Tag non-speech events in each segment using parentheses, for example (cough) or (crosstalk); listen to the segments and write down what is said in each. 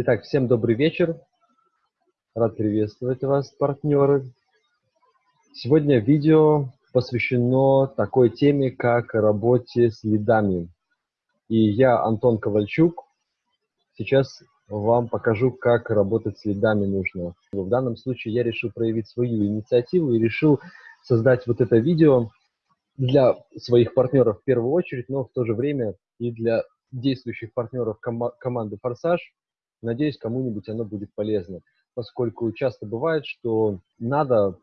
Итак, всем добрый вечер. Рад приветствовать вас, партнеры. Сегодня видео посвящено такой теме, как работе с лидами. И я, Антон Ковальчук, сейчас вам покажу, как работать с лидами нужно. В данном случае я решил проявить свою инициативу и решил создать вот это видео для своих партнеров в первую очередь, но в то же время и для действующих партнеров ком команды «Форсаж», Надеюсь, кому-нибудь оно будет полезно, поскольку часто бывает, что надо,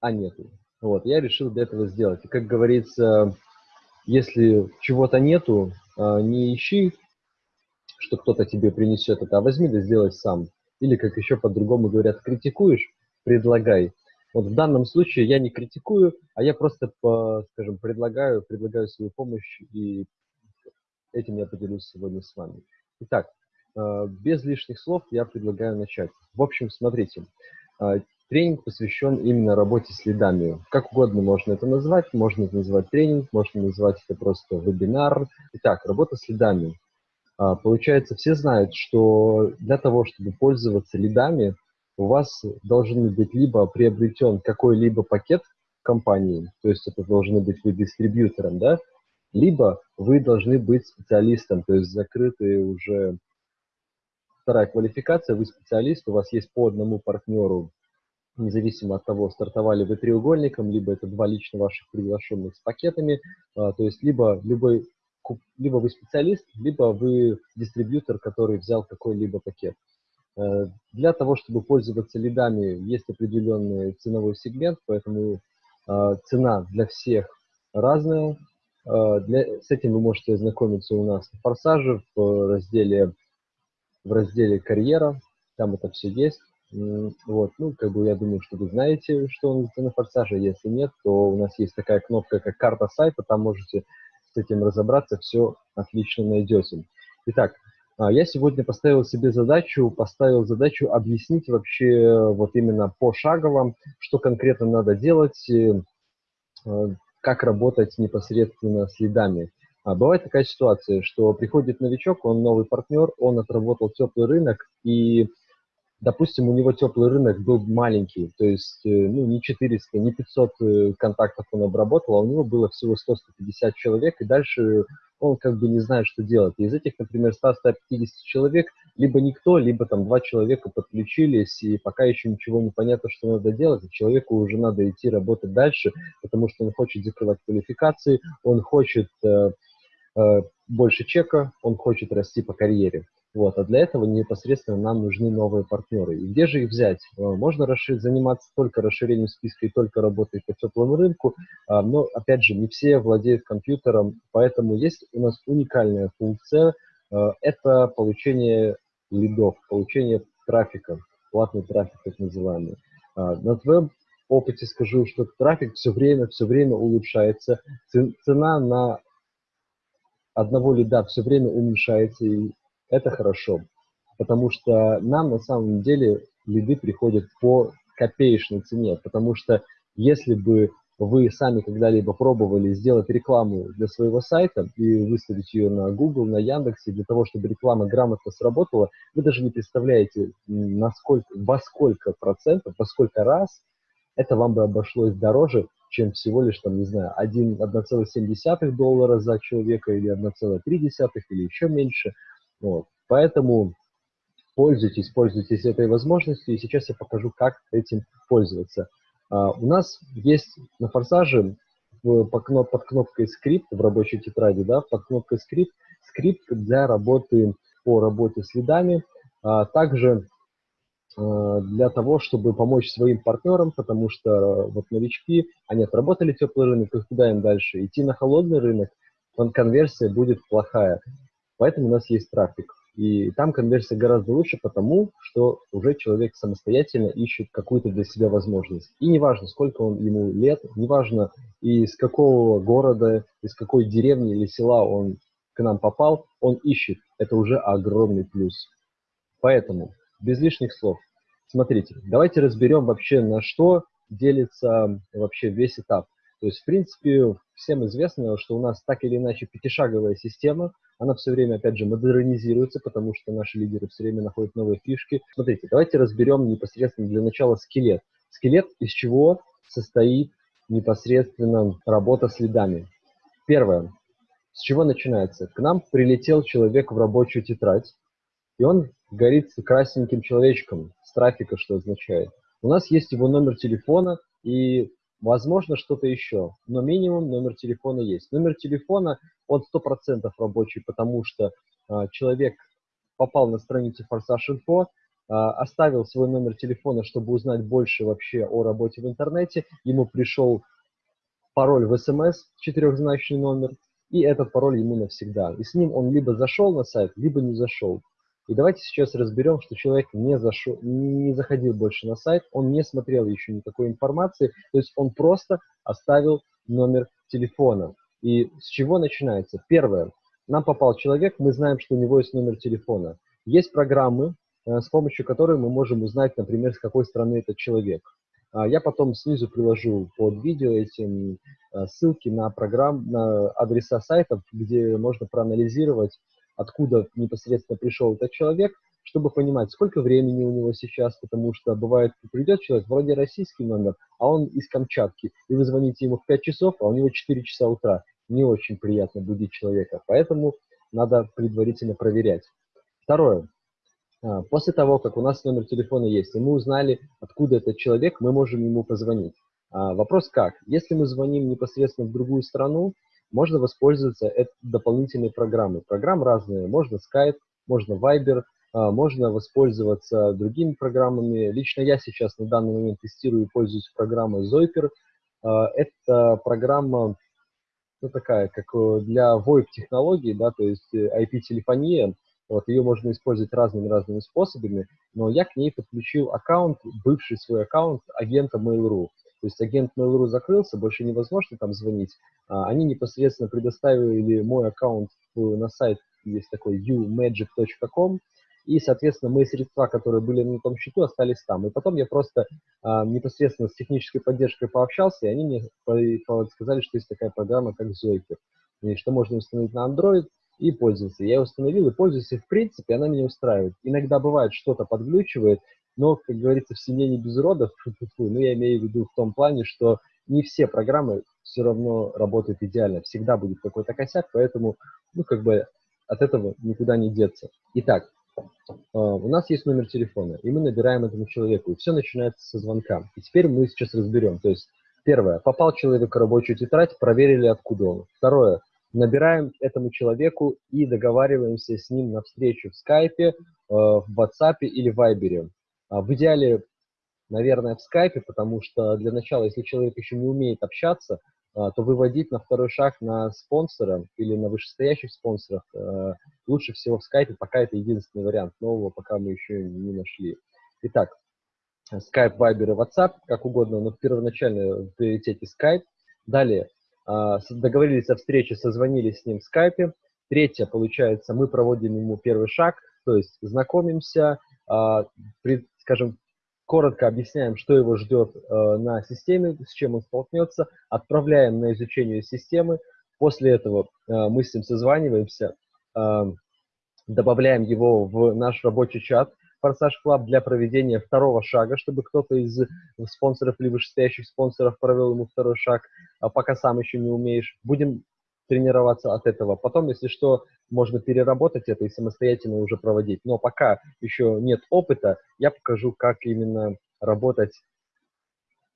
а нету. Вот, я решил для этого сделать. И, как говорится, если чего-то нету, а, не ищи, что кто-то тебе принесет это, а возьми да сделай сам. Или, как еще по-другому говорят, критикуешь, предлагай. Вот в данном случае я не критикую, а я просто, по, скажем, предлагаю, предлагаю свою помощь, и этим я поделюсь сегодня с вами. Итак, без лишних слов я предлагаю начать. В общем, смотрите, э, тренинг посвящен именно работе с лидами. Как угодно можно это назвать, можно это назвать тренинг, можно назвать это просто вебинар. Итак, работа с лидами. Э, получается, все знают, что для того, чтобы пользоваться лидами, у вас должен быть либо приобретен какой-либо пакет компании, то есть это должны быть вы дистрибьютором, да, либо вы должны быть специалистом, то есть закрытые уже Вторая квалификация, вы специалист, у вас есть по одному партнеру, независимо от того, стартовали вы треугольником, либо это два лично ваших приглашенных с пакетами, а, то есть либо любой либо вы специалист, либо вы дистрибьютор, который взял какой-либо пакет. Э, для того, чтобы пользоваться лидами, есть определенный ценовой сегмент, поэтому э, цена для всех разная. Э, для, с этим вы можете ознакомиться у нас на форсаже в разделе в разделе «Карьера», там это все есть. Вот, ну, как бы я думаю, что вы знаете, что он на форсаже. Если нет, то у нас есть такая кнопка, как карта сайта, там можете с этим разобраться, все отлично найдете. Итак, а, я сегодня поставил себе задачу, поставил задачу объяснить вообще вот именно пошагово, что конкретно надо делать, э, как работать непосредственно с лидами. А бывает такая ситуация, что приходит новичок, он новый партнер, он отработал теплый рынок, и, допустим, у него теплый рынок был маленький, то есть э, ну, не 400, не 500 э, контактов он обработал, а у него было всего 100-150 человек, и дальше он как бы не знает, что делать. из этих, например, 100-150 человек либо никто, либо там два человека подключились, и пока еще ничего не понятно, что надо делать, и человеку уже надо идти работать дальше, потому что он хочет закрывать квалификации, он хочет э, больше чека, он хочет расти по карьере. Вот, а для этого непосредственно нам нужны новые партнеры. И где же их взять? Э, можно расширить, заниматься только расширением списка и только работать по теплому рынку, а, но, опять же, не все владеют компьютером, поэтому есть у нас уникальная функция, э, это получение лидов, получение трафика, платный трафик так называемый. А, на твоем опыте скажу, что трафик все время, все время улучшается, цена на одного лида все время уменьшается, и это хорошо. Потому что нам на самом деле лиды приходят по копеечной цене, потому что если бы вы сами когда-либо пробовали сделать рекламу для своего сайта и выставить ее на Google, на Яндексе, для того, чтобы реклама грамотно сработала, вы даже не представляете, насколько, во сколько процентов, во сколько раз это вам бы обошлось дороже, чем всего лишь, там, не знаю, 1,7 доллара за человека или 1,3 или еще меньше. Вот. Поэтому пользуйтесь, пользуйтесь этой возможностью, и сейчас я покажу, как этим пользоваться. А, у нас есть на форсаже в, по, под кнопкой скрипт в рабочей тетради, да, под кнопкой скрипт, скрипт для работы по работе с лидами. А, также для того, чтобы помочь своим партнерам, потому что э, вот новички, они отработали теплый рынок, и куда им дальше? Идти на холодный рынок, конверсия будет плохая. Поэтому у нас есть трафик. И там конверсия гораздо лучше, потому что уже человек самостоятельно ищет какую-то для себя возможность. И неважно, сколько он ему лет, неважно, из какого города, из какой деревни или села он к нам попал, он ищет. Это уже огромный плюс. Поэтому, без лишних слов, Смотрите, давайте разберем вообще, на что делится вообще весь этап. То есть, в принципе, всем известно, что у нас так или иначе пятишаговая система. Она все время, опять же, модернизируется, потому что наши лидеры все время находят новые фишки. Смотрите, давайте разберем непосредственно для начала скелет. Скелет из чего состоит непосредственно работа с лидами. Первое. С чего начинается? К нам прилетел человек в рабочую тетрадь, и он горит красненьким человечком, трафика, что означает. У нас есть его номер телефона и, возможно, что-то еще, но минимум номер телефона есть. Номер телефона, он 100% рабочий, потому что э, человек попал на страницу Форсаж Инфо, э, оставил свой номер телефона, чтобы узнать больше вообще о работе в интернете, ему пришел пароль в СМС, четырехзначный номер, и этот пароль ему навсегда. И с ним он либо зашел на сайт, либо не зашел. И давайте сейчас разберем, что человек не, зашел, не заходил больше на сайт, он не смотрел еще никакой информации, то есть он просто оставил номер телефона. И с чего начинается? Первое. Нам попал человек, мы знаем, что у него есть номер телефона. Есть программы, э, с помощью которой мы можем узнать, например, с какой страны этот человек. А я потом снизу приложу под видео эти э, ссылки на программ, на адреса сайтов, где можно проанализировать откуда непосредственно пришел этот человек, чтобы понимать, сколько времени у него сейчас, потому что бывает, придет человек, вроде российский номер, а он из Камчатки, и вы звоните ему в 5 часов, а у него 4 часа утра. Не очень приятно будить человека, поэтому надо предварительно проверять. Второе. А, после того, как у нас номер телефона есть, и мы узнали, откуда этот человек, мы можем ему позвонить. А, вопрос как? Если мы звоним непосредственно в другую страну, можно воспользоваться дополнительной программой. Программ разные. Можно Skype, можно Viber, а, можно воспользоваться другими программами. Лично я сейчас на данный момент тестирую и пользуюсь программой Zoiper. А, это программа ну, такая, как э, для VoIP-технологий, да, то есть IP-телефония. Э, вот, ее можно использовать разными-разными способами, но я к ней подключил аккаунт, бывший свой аккаунт агента Mail.ru. То есть агент Mail.ru закрылся, больше невозможно там звонить. А, они непосредственно предоставили мой аккаунт на сайт, есть такой umagic.com, и, соответственно, мои средства, которые были на том счету, остались там. И потом я просто а, непосредственно с технической поддержкой пообщался, и они мне сказали, что есть такая программа, как Zoiker, и что можно установить на Android и пользоваться. Я установил и пользуюсь, и в принципе она меня устраивает. Иногда бывает, что-то подглючивает, но, как говорится, в семье не без родов, (laughs) ну, я имею в виду в том плане, что не все программы все равно работают идеально, всегда будет какой-то косяк, поэтому, ну, как бы от этого никуда не деться. Итак, э, у нас есть номер телефона, и мы набираем этому человеку, и все начинается со звонка. И теперь мы сейчас разберем, то есть, первое, попал человек в рабочую тетрадь, проверили, откуда он. Второе, набираем этому человеку и договариваемся с ним на встречу в скайпе, э, в WhatsApp или в Viber. А, в идеале, наверное, в скайпе, потому что для начала, если человек еще не умеет общаться, а, то выводить на второй шаг на спонсора или на вышестоящих спонсорах а, лучше всего в скайпе, пока это единственный вариант. Нового пока мы еще не нашли. Итак, Skype, Viber и WhatsApp, как угодно, но в приоритете Skype. Далее, договорились о встрече, созвонились с ним в Skype. Третье, получается, мы проводим ему первый шаг, то есть знакомимся, скажем, коротко объясняем, что его ждет э, на системе, с чем он столкнется, отправляем на изучение системы. После этого э, мы с ним созваниваемся, э, добавляем его в наш рабочий чат Форсаж Club для проведения второго шага, чтобы кто-то из спонсоров или вышестоящих спонсоров провел ему второй шаг, а пока сам еще не умеешь. Будем тренироваться от этого. Потом, если что, можно переработать это и самостоятельно уже проводить. Но пока еще нет опыта, я покажу, как именно работать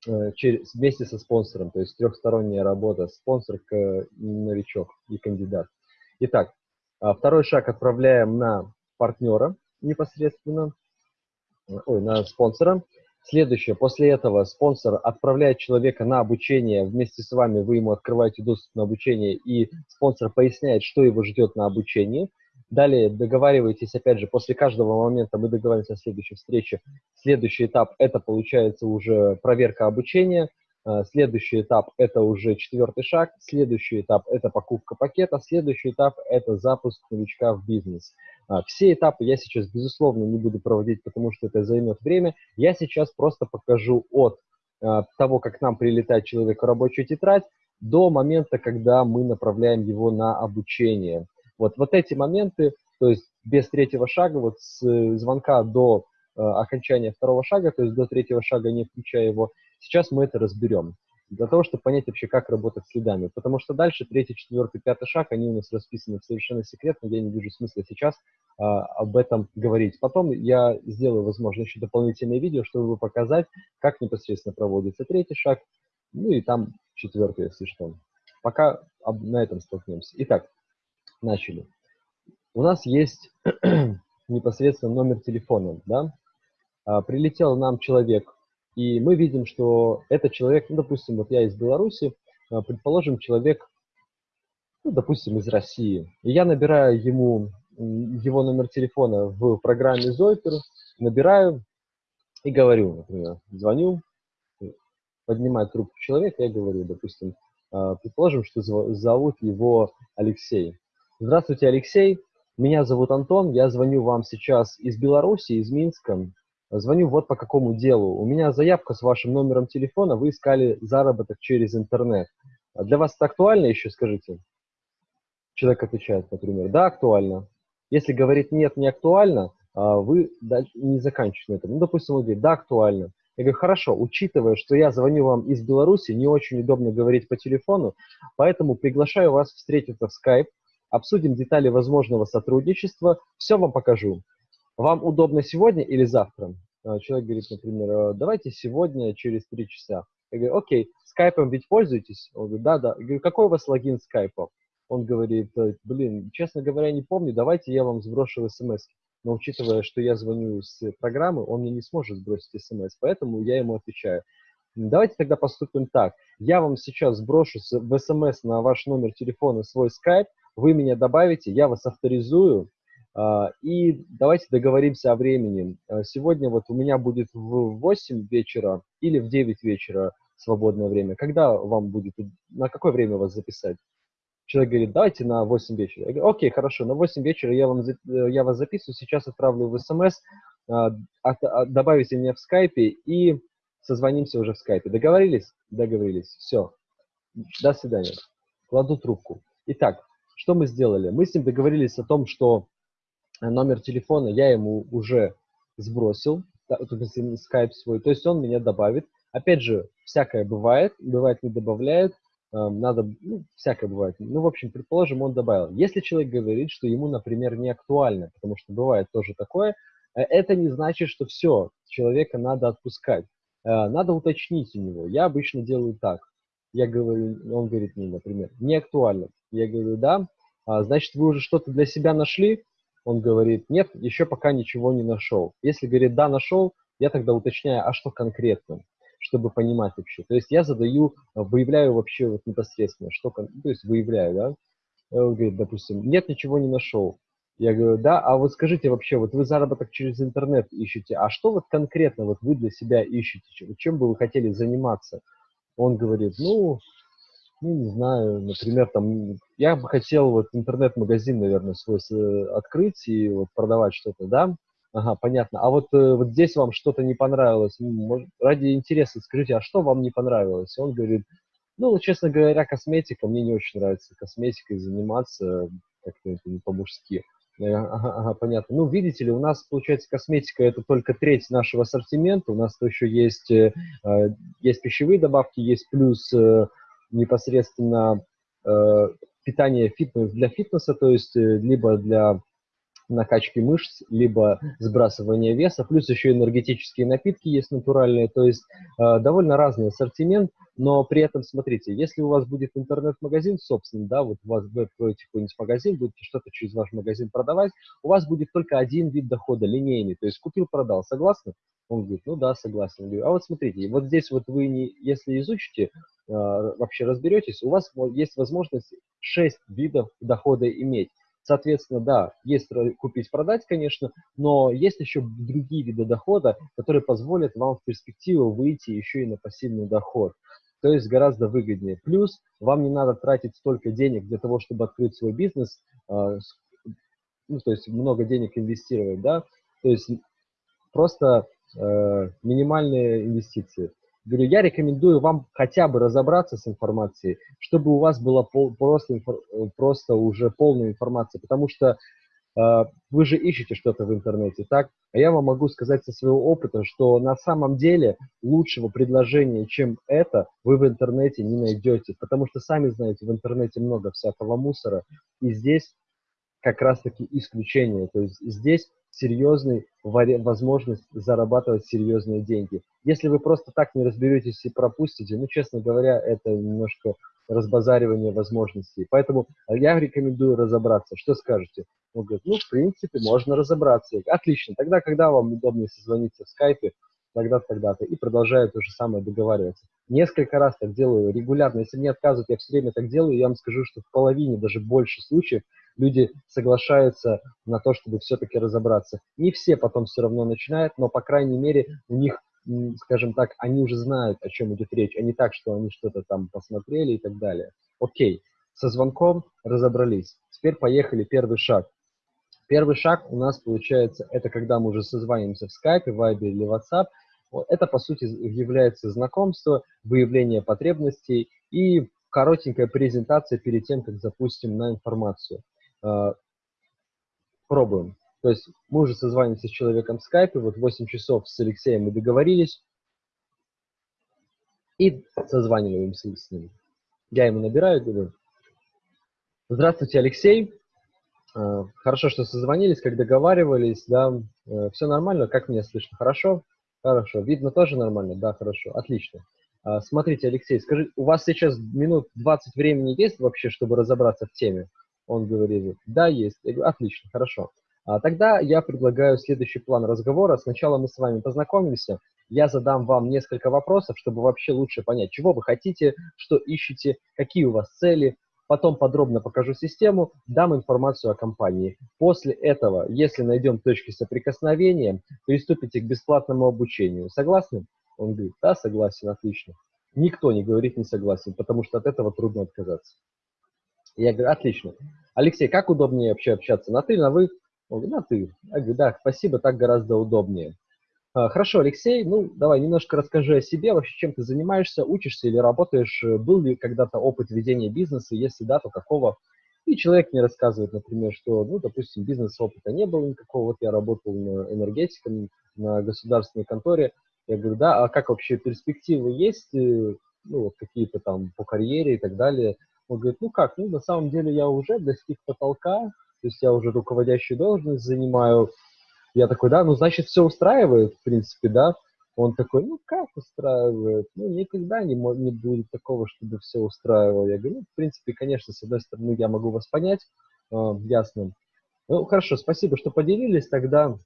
э, через, вместе со спонсором, то есть трехсторонняя работа, спонсор, новичок и кандидат. Итак, а, второй шаг отправляем на партнера непосредственно, ой, на спонсора. Следующее, после этого спонсор отправляет человека на обучение, вместе с вами вы ему открываете доступ на обучение, и спонсор поясняет, что его ждет на обучении. Далее договариваетесь, опять же, после каждого момента мы договариваемся о следующей встрече. Следующий этап – это, получается, уже проверка обучения. Э, следующий этап – это уже четвертый шаг. Следующий этап – это покупка пакета. Следующий этап – это запуск новичка в бизнес. А, все этапы я сейчас, безусловно, не буду проводить, потому что это займет время. Я сейчас просто покажу от а, того, как к нам прилетает человек в рабочую тетрадь, до момента, когда мы направляем его на обучение. Вот, вот эти моменты, то есть без третьего шага, вот с звонка до э, окончания второго шага, то есть до третьего шага, не включая его, сейчас мы это разберем для того, чтобы понять вообще, как работать с следами. Потому что дальше третий, четвертый, пятый шаг, они у нас расписаны совершенно секретно, я не вижу смысла сейчас а, об этом говорить. Потом я сделаю, возможно, еще дополнительное видео, чтобы показать, как непосредственно проводится третий шаг, ну и там четвертый, если что. Пока на этом столкнемся. Итак, начали. У нас есть (clears throat) непосредственно номер телефона, да? А, прилетел нам человек и мы видим, что этот человек, ну, допустим, вот я из Беларуси, а, предположим, человек, ну, допустим, из России. И я набираю ему его номер телефона в программе Zopper, набираю и говорю, например, звоню, поднимает трубку человека, я говорю, допустим, а, предположим, что зовут его Алексей. Здравствуйте, Алексей, меня зовут Антон, я звоню вам сейчас из Беларуси, из Минска. Звоню вот по какому делу. У меня заявка с вашим номером телефона, вы искали заработок через интернет. А для вас это актуально еще, скажите? Человек отвечает, например, да, актуально. Если говорит нет, не актуально, а вы не заканчиваете на этом. Ну, допустим, он говорит, да, актуально. Я говорю, хорошо, учитывая, что я звоню вам из Беларуси, не очень удобно говорить по телефону, поэтому приглашаю вас встретиться в Skype, обсудим детали возможного сотрудничества, все вам покажу. Вам удобно сегодня или завтра? А, человек говорит, например, «А, давайте сегодня через три часа. Я говорю, окей, скайпом ведь пользуетесь? Он говорит, да, да. Я говорю, какой у вас логин скайпа? Он говорит, «Э, блин, честно говоря, не помню, давайте я вам сброшу смс. Но учитывая, что я звоню с программы, он мне не сможет сбросить смс, поэтому я ему отвечаю. Давайте тогда поступим так. Я вам сейчас сброшу в смс на ваш номер телефона свой скайп, вы меня добавите, я вас авторизую, и давайте договоримся о времени. А, сегодня вот у меня будет в 8 вечера или в 9 вечера свободное время. Когда вам будет, на какое время вас записать? Человек говорит, давайте на 8 вечера. Я говорю, окей, хорошо, на 8 вечера я, вам, я вас записываю, сейчас отправлю в смс, а, добавите меня в скайпе и созвонимся уже в скайпе. Договорились? Договорились. Все. До свидания. Кладу трубку. Итак, что мы сделали? Мы с ним договорились о том, что номер телефона я ему уже сбросил, скайп свой, то есть он меня добавит. Опять же, всякое бывает, бывает не добавляет, эм, надо, ну, всякое бывает. Ну, в общем, предположим, он добавил. Если человек говорит, что ему, например, не актуально, потому что бывает тоже такое, э, это не значит, что все, человека надо отпускать. Э, надо уточнить у него. Я обычно делаю так. Я говорю, он говорит мне, например, не актуально. Я говорю, да, а, значит, вы уже что-то для себя нашли, он говорит, нет, еще пока ничего не нашел. Если говорит, да, нашел, я тогда уточняю, а что конкретно, чтобы понимать вообще. То есть я задаю, выявляю вообще вот непосредственно, что, то есть выявляю, да. Он говорит, допустим, нет, ничего не нашел. Я говорю, да, а вот скажите вообще, вот вы заработок через интернет ищете, а что вот конкретно вот вы для себя ищете, чем бы вы хотели заниматься? Он говорит, ну, ну, не знаю, например, там, я бы хотел вот интернет-магазин, наверное, свой открыть и вот продавать что-то, да? Ага, понятно. А вот, э, вот здесь вам что-то не понравилось, может, ради интереса скажите, а что вам не понравилось? он говорит, ну, честно говоря, косметика, мне не очень нравится косметикой заниматься, как-то это не по-мужски. Ага, ага, понятно. Ну, видите ли, у нас, получается, косметика это только треть нашего ассортимента. У нас еще есть, э, э, есть пищевые добавки, есть плюс э, непосредственно э, питание фитнес для фитнеса, то есть э, либо для накачки мышц, либо сбрасывания веса, плюс еще энергетические напитки есть натуральные, то есть э, довольно разный ассортимент, но при этом, смотрите, если у вас будет интернет-магазин собственный, да, вот у вас вы откроете какой-нибудь магазин, будете что-то через ваш магазин продавать, у вас будет только один вид дохода, линейный, то есть купил-продал, согласны? Он говорит, ну да, согласен. Говорю, а вот смотрите, вот здесь вот вы, не, если изучите, вообще разберетесь, у вас есть возможность 6 видов дохода иметь. Соответственно, да, есть купить-продать, конечно, но есть еще другие виды дохода, которые позволят вам в перспективу выйти еще и на пассивный доход. То есть гораздо выгоднее. Плюс вам не надо тратить столько денег для того, чтобы открыть свой бизнес, э, ну, то есть много денег инвестировать, да, то есть просто э, минимальные инвестиции. Говорю, я рекомендую вам хотя бы разобраться с информацией, чтобы у вас была пол, просто, просто уже полная информация, потому что э, вы же ищете что-то в интернете, так? А я вам могу сказать со своего опыта, что на самом деле лучшего предложения, чем это, вы в интернете не найдете, потому что сами знаете, в интернете много всякого мусора, и здесь как раз-таки исключение. То есть здесь серьезная возможность зарабатывать серьезные деньги. Если вы просто так не разберетесь и пропустите, ну, честно говоря, это немножко разбазаривание возможностей. Поэтому я рекомендую разобраться. Что скажете? Он говорит, ну, в принципе, можно разобраться. Отлично. Тогда, когда вам удобнее созвониться в скайпе, тогда-то, тогда-то. И продолжаю то же самое договариваться. Несколько раз так делаю регулярно. Если мне отказывают, я все время так делаю. Я вам скажу, что в половине, даже больше случаев, люди соглашаются на то, чтобы все-таки разобраться. Не все потом все равно начинают, но, по крайней мере, у них, скажем так, они уже знают, о чем идет речь, а не так, что они что-то там посмотрели и так далее. Окей, со звонком разобрались. Теперь поехали, первый шаг. Первый шаг у нас получается, это когда мы уже созваниваемся в Skype, в Viber или WhatsApp. Это, по сути, является знакомство, выявление потребностей и коротенькая презентация перед тем, как запустим на информацию. А, пробуем. То есть мы уже созваниваемся с человеком в скайпе, вот 8 часов с Алексеем мы договорились, и созваниваемся с ним. Я ему набираю, говорю, здравствуйте, Алексей, а, хорошо, что созвонились, как договаривались, да, э, все нормально, как меня слышно, хорошо? Хорошо, видно тоже нормально, да, хорошо, отлично. А, смотрите, Алексей, скажи, у вас сейчас минут 20 времени есть вообще, чтобы разобраться в теме? Он говорит, да, есть. Я говорю, отлично, хорошо. А, тогда я предлагаю следующий план разговора. Сначала мы с вами познакомимся, я задам вам несколько вопросов, чтобы вообще лучше понять, чего вы хотите, что ищете, какие у вас цели. Потом подробно покажу систему, дам информацию о компании. После этого, если найдем точки соприкосновения, приступите к бесплатному обучению. Согласны? Он говорит, да, согласен, отлично. Никто не говорит не согласен, потому что от этого трудно отказаться. Я говорю, отлично. Алексей, как удобнее вообще общаться, на ты или на вы? Он говорит, на ты. Я говорю, да, спасибо, так гораздо удобнее. А, хорошо, Алексей, ну, давай немножко расскажи о себе, вообще чем ты занимаешься, учишься или работаешь, был ли когда-то опыт ведения бизнеса, если да, то какого? И человек мне рассказывает, например, что, ну, допустим, бизнес-опыта не было никакого, вот я работал энергетиком, на государственной конторе, я говорю, да, а как вообще перспективы есть, э, ну, вот какие-то там по карьере и так далее, он говорит, ну как, ну на самом деле я уже достиг потолка, то есть я уже руководящую должность занимаю. Я такой, да, ну значит все устраивает, в принципе, да. Он такой, ну как устраивает? Ну никогда не, не будет такого, чтобы все устраивало. Я говорю, ну в принципе, конечно, с одной стороны я могу вас понять, э, ясно. Ну хорошо, спасибо, что поделились. Тогда,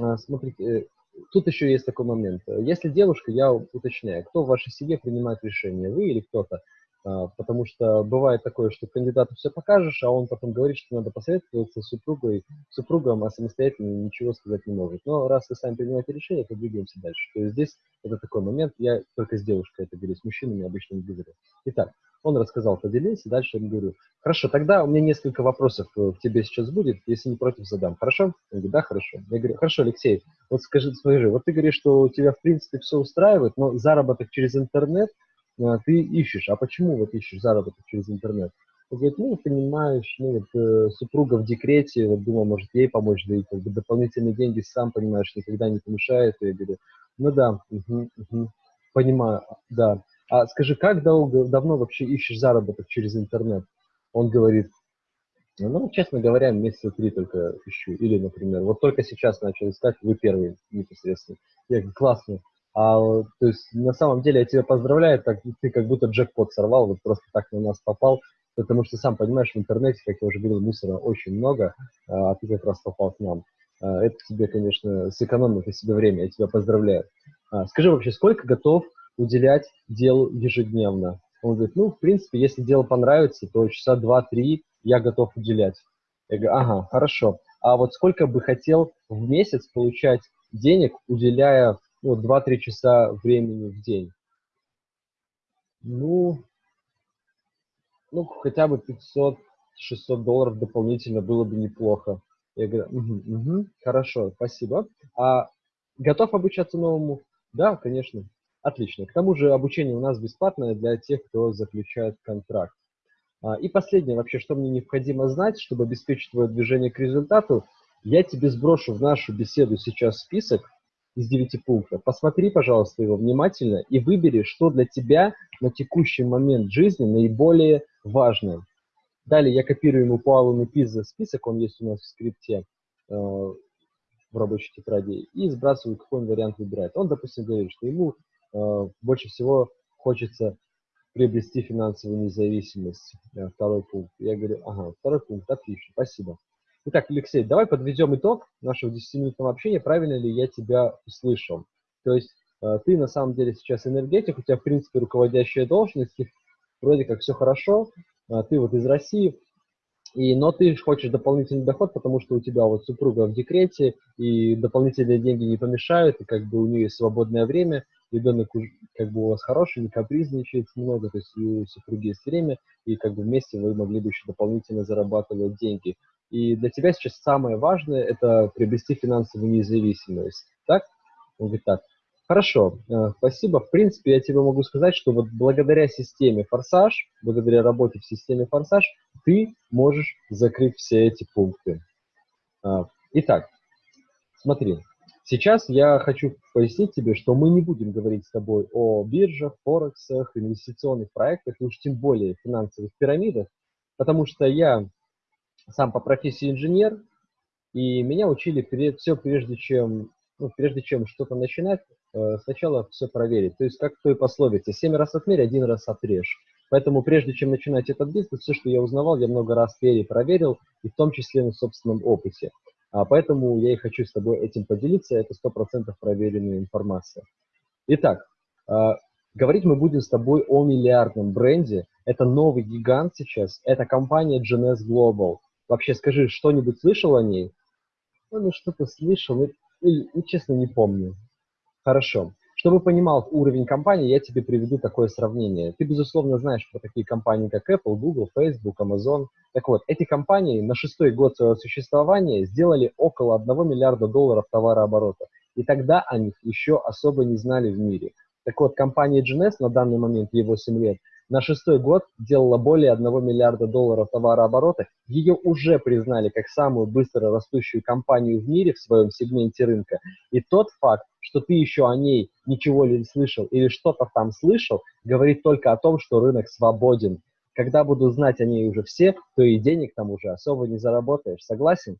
э, смотрите, э, тут еще есть такой момент. Если девушка, я уточняю, кто в вашей семье принимает решение, вы или кто-то? А, потому что бывает такое, что кандидату все покажешь, а он потом говорит, что надо посоветоваться с супругой, супругом, а самостоятельно ничего сказать не может. Но раз вы сами принимаете решение, то двигаемся дальше. То есть здесь это такой момент, я только с девушкой это говорю, с мужчинами обычно не говорю. Итак, он рассказал, поделился, дальше я говорю, хорошо, тогда у меня несколько вопросов э, к тебе сейчас будет, если не против, задам, хорошо? Он говорит, да, хорошо. Я говорю, хорошо, Алексей, вот скажи, скажи, вот ты говоришь, что у тебя в принципе все устраивает, но заработок через интернет – ты ищешь, а почему вот ищешь заработок через интернет? Он говорит, ну, понимаешь, ну, вот, э, супруга в декрете, вот думал, может, ей помочь, да и как бы дополнительные деньги, сам понимаешь, никогда не помешает. И я говорю, ну да, угу, угу, понимаю, да. А скажи, как долго, давно вообще ищешь заработок через интернет? Он говорит, ну, честно говоря, месяца три только ищу. Или, например, вот только сейчас начал искать, вы первый непосредственно. Я говорю, классно. А, то есть, на самом деле, я тебя поздравляю, так, ты как будто джекпот сорвал, вот просто так на нас попал, потому что, сам понимаешь, в интернете, как я уже говорил, мусора очень много, а, а ты как раз попал к нам. А, это тебе, конечно, сэкономит на себе время, я тебя поздравляю. А, скажи вообще, сколько готов уделять делу ежедневно? Он говорит, ну, в принципе, если дело понравится, то часа два-три я готов уделять. Я говорю, ага, хорошо. А вот сколько бы хотел в месяц получать денег, уделяя ну, 2-3 часа времени в день. Ну, ну, хотя бы 500-600 долларов дополнительно было бы неплохо. Я говорю, угу, угу, хорошо, спасибо. А готов обучаться новому? Да, конечно. Отлично. К тому же обучение у нас бесплатное для тех, кто заключает контракт. А, и последнее вообще, что мне необходимо знать, чтобы обеспечить твое движение к результату, я тебе сброшу в нашу беседу сейчас список из 9 пунктов. Посмотри, пожалуйста, его внимательно и выбери, что для тебя на текущий момент жизни наиболее важное. Далее я копирую ему по Аллану Пиза список, он есть у нас в скрипте, э, в рабочей тетради, и сбрасываю, какой он вариант выбирает. Он, допустим, говорит, что ему э, больше всего хочется приобрести финансовую независимость. Э, второй пункт. Я говорю, ага, второй пункт, отлично, спасибо. Итак, Алексей, давай подведем итог нашего 10-минутного общения, правильно ли я тебя услышал. То есть э, ты на самом деле сейчас энергетик, у тебя в принципе руководящая должность, вроде как все хорошо, э, ты вот из России, и, но ты хочешь дополнительный доход, потому что у тебя вот супруга в декрете, и дополнительные деньги не помешают, и как бы у нее есть свободное время, ребенок как бы у вас хороший, не капризничает много, то есть у супруги есть время, и как бы вместе вы могли бы еще дополнительно зарабатывать деньги. И для тебя сейчас самое важное – это приобрести финансовую независимость. Так? Он говорит так. Хорошо, э, спасибо. В принципе, я тебе могу сказать, что вот благодаря системе «Форсаж», благодаря работе в системе «Форсаж», ты можешь закрыть все эти пункты. А, итак, смотри, сейчас я хочу пояснить тебе, что мы не будем говорить с тобой о биржах, форексах, инвестиционных проектах, и уж тем более финансовых пирамидах, потому что я сам по профессии инженер, и меня учили все прежде чем, ну, прежде чем что-то начинать, э, сначала все проверить. То есть как в той пословице, семь раз отмерь, один раз отрежь. Поэтому прежде чем начинать этот бизнес, все, что я узнавал, я много раз перепроверил, и в том числе на собственном опыте. А поэтому я и хочу с тобой этим поделиться, это 100% проверенная информация. Итак, э, говорить мы будем с тобой о миллиардном бренде. Это новый гигант сейчас, это компания GNS Global. Вообще, скажи, что-нибудь слышал о ней? Ну, ну что-то слышал, или, ну, честно, не помню. Хорошо. Чтобы понимал уровень компании, я тебе приведу такое сравнение. Ты, безусловно, знаешь про такие компании, как Apple, Google, Facebook, Amazon. Так вот, эти компании на шестой год своего существования сделали около 1 миллиарда долларов товарооборота. И тогда о них еще особо не знали в мире. Так вот, компания GNS на данный момент, ей 8 лет, на шестой год делала более 1 миллиарда долларов товарооборота. Ее уже признали как самую быстро растущую компанию в мире в своем сегменте рынка. И тот факт, что ты еще о ней ничего не слышал или что-то там слышал, говорит только о том, что рынок свободен. Когда буду знать о ней уже все, то и денег там уже особо не заработаешь. Согласен?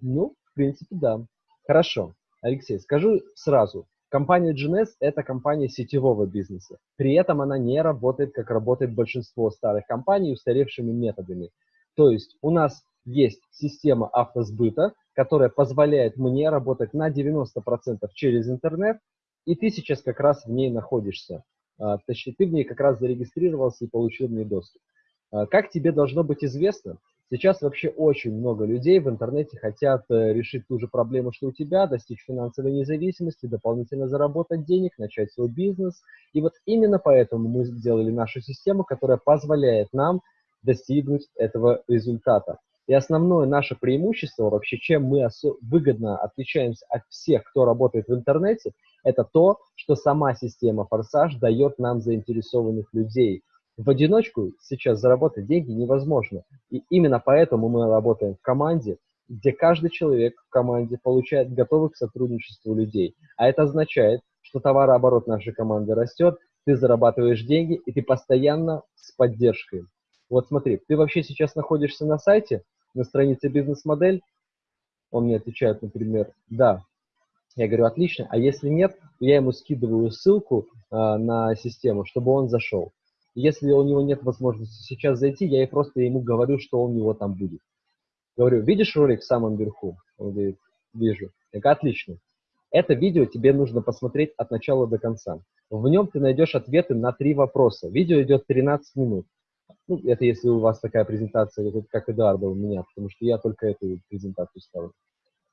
Ну, в принципе, да. Хорошо. Алексей, скажу сразу, Компания GNS – это компания сетевого бизнеса. При этом она не работает, как работает большинство старых компаний, устаревшими методами. То есть у нас есть система автосбыта, которая позволяет мне работать на 90% через интернет, и ты сейчас как раз в ней находишься. А, точнее, ты в ней как раз зарегистрировался и получил в ней доступ. А, как тебе должно быть известно, Сейчас вообще очень много людей в интернете хотят э, решить ту же проблему, что у тебя, достичь финансовой независимости, дополнительно заработать денег, начать свой бизнес. И вот именно поэтому мы сделали нашу систему, которая позволяет нам достигнуть этого результата. И основное наше преимущество, вообще чем мы выгодно отличаемся от всех, кто работает в интернете, это то, что сама система Форсаж дает нам заинтересованных людей, в одиночку сейчас заработать деньги невозможно. И именно поэтому мы работаем в команде, где каждый человек в команде получает готовых к сотрудничеству людей. А это означает, что товарооборот нашей команды растет, ты зарабатываешь деньги, и ты постоянно с поддержкой. Вот смотри, ты вообще сейчас находишься на сайте, на странице бизнес-модель, он мне отвечает, например, да. Я говорю, отлично, а если нет, я ему скидываю ссылку э, на систему, чтобы он зашел. Если у него нет возможности сейчас зайти, я просто ему говорю, что у него там будет. Говорю, видишь ролик в самом верху? Он говорит, вижу. Я говорю, отлично. Это видео тебе нужно посмотреть от начала до конца. В нем ты найдешь ответы на три вопроса. Видео идет 13 минут. Ну, это если у вас такая презентация, как Эдуарда у меня, потому что я только эту презентацию ставлю.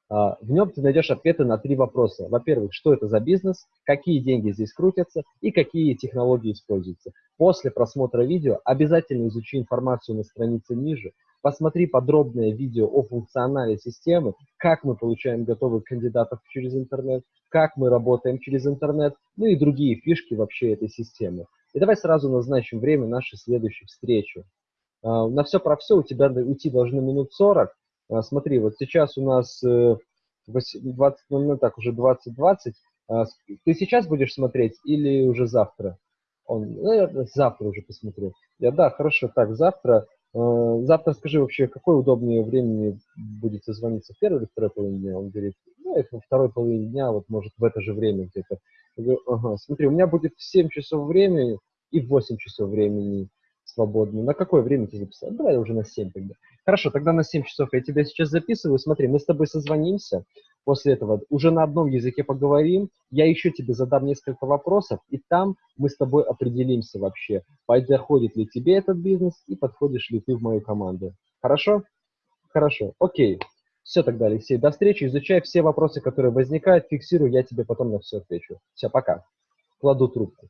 А, в нем ты найдешь ответы на три вопроса. Во-первых, что это за бизнес, какие деньги здесь крутятся и какие технологии используются. После просмотра видео обязательно изучи информацию на странице ниже, посмотри подробное видео о функционале системы, как мы получаем готовых кандидатов через интернет, как мы работаем через интернет, ну и другие фишки вообще этой системы. И давай сразу назначим время нашей следующей встречи. А, на все про все у тебя уйти должно минут 40. А, смотри, вот сейчас у нас 20.00, э, так уже 20.20. А, ты сейчас будешь смотреть или уже завтра? Он, наверное, ну, завтра уже посмотрю. Я, да, хорошо, так, завтра. Завтра скажи вообще, какое удобнее времени будет созвониться, в первой или второй половине дня? Он говорит, ну, во второй половине дня, вот может в это же время где-то. Ага, смотри, у меня будет в 7 часов времени и в 8 часов времени свободно. На какое время ты записал? Давай уже на 7 тогда. Хорошо, тогда на 7 часов я тебя сейчас записываю. Смотри, мы с тобой созвонимся. После этого уже на одном языке поговорим. Я еще тебе задам несколько вопросов, и там мы с тобой определимся вообще, подходит ли тебе этот бизнес и подходишь ли ты в мою команду. Хорошо? Хорошо. Окей. Все тогда, Алексей. До встречи. Изучай все вопросы, которые возникают. Фиксирую, я тебе потом на все отвечу. Все, пока. Кладу трубку.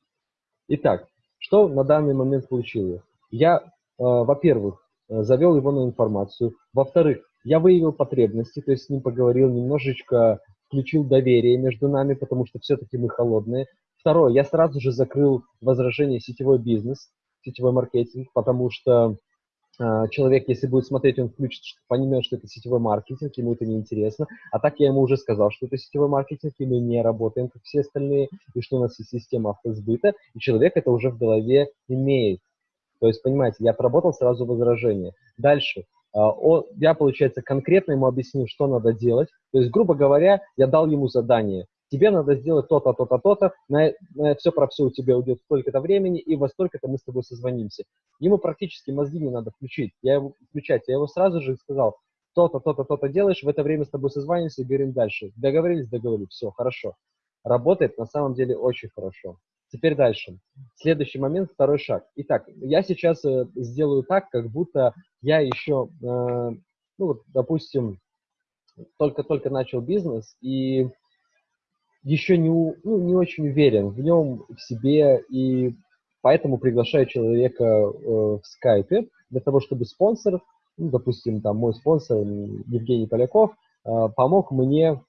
Итак, что на данный момент получилось? Я, э, во-первых, завел его на информацию. Во-вторых, я выявил потребности, то есть с ним поговорил, немножечко включил доверие между нами, потому что все-таки мы холодные. Второе, я сразу же закрыл возражение сетевой бизнес, сетевой маркетинг, потому что э, человек, если будет смотреть, он включит, поймет, что это сетевой маркетинг, ему это неинтересно. А так я ему уже сказал, что это сетевой маркетинг, и мы не работаем, как все остальные, и что у нас есть система автосбыта, и человек это уже в голове имеет. То есть, понимаете, я отработал сразу возражение. Дальше. А, я, получается, конкретно ему объяснил, что надо делать. То есть, грубо говоря, я дал ему задание. Тебе надо сделать то-то, то-то, то-то, на, на все про все у тебя уйдет столько-то времени, и во столько-то мы с тобой созвонимся. Ему практически мозги не надо включить. Я его включать. Я его сразу же сказал, то-то, то-то, то-то делаешь, в это время с тобой созвонимся и говорим дальше. Договорились, договорились, все, хорошо. Работает на самом деле очень хорошо. Теперь дальше. Следующий момент, второй шаг. Итак, я сейчас э, сделаю так, как будто я еще, э, ну вот, допустим, только-только начал бизнес и еще не, ну, не очень уверен в нем, в себе, и поэтому приглашаю человека э, в скайпе для того, чтобы спонсор, ну, допустим, там мой спонсор Евгений Поляков, э, помог мне